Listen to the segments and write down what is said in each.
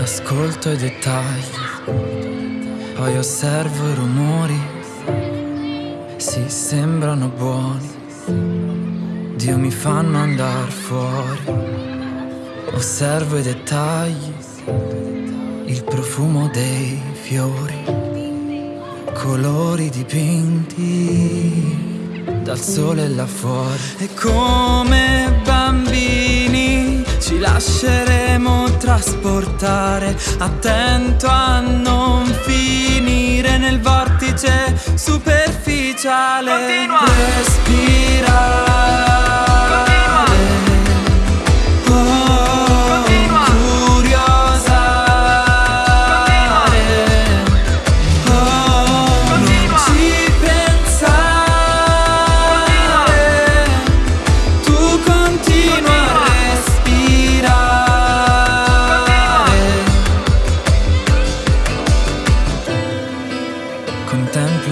Ascolto i dettagli, poi osservo i rumori, si sembrano buoni, Dio mi fanno andare fuori. Osservo i dettagli il profumo dei fiori, colori dipinti dal sole là fuori. E come bambini ci lasceremo trasportare, attento a non finire nel vortice superficiale. Continua. Respirare.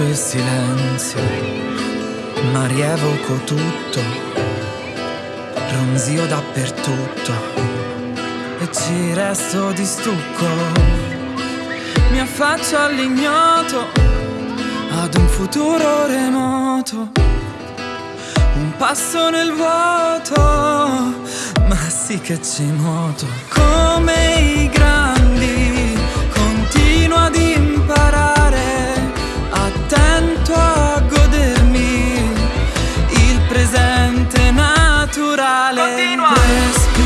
Il silenzio, ma rievoco tutto, ronzio dappertutto e ci resto di stucco. Mi affaccio all'ignoto, ad un futuro remoto, un passo nel vuoto, ma sì che ci nuoto. Come i grandi, culturale Continuă! Cresc